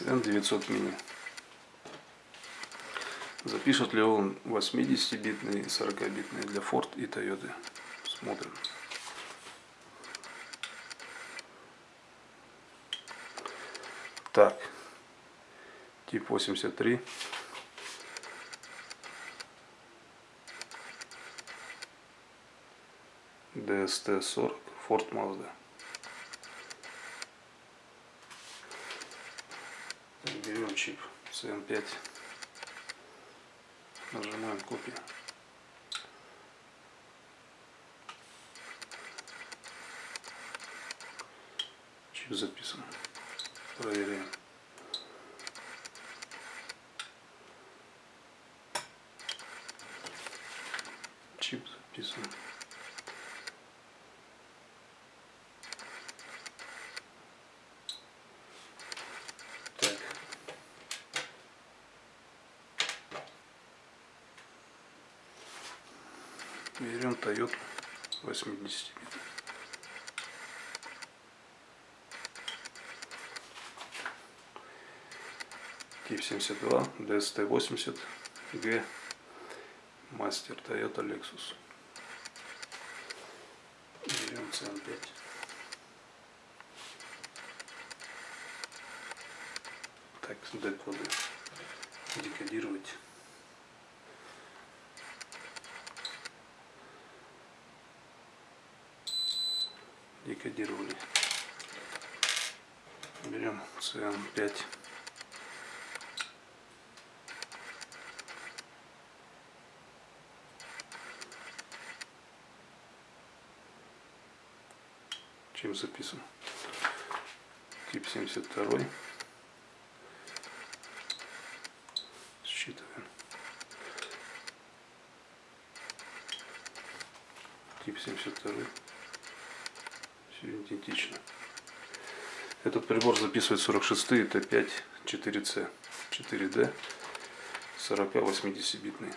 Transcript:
CN900 мини. Запишет ли он 80-битный и 40-битный для Ford и Toyota. Смотрим. Так. Тип 83. DST-40 Ford Mazda. Берем чип CN5. Нажимаем копию. Чип записан. Проверяем. Чип записан. Так. Берем Toyota 80 бит. Тип 72, DST 80, G, Мастер Toyota Lexus. Берем CN5. Так, декоды декодировать. Декодировали. Берем CN5. чем записан. Тип 72. Считываем. Тип 72. Все идентично. Этот прибор записывает 46 Т5 4C 4D 40-80 битный.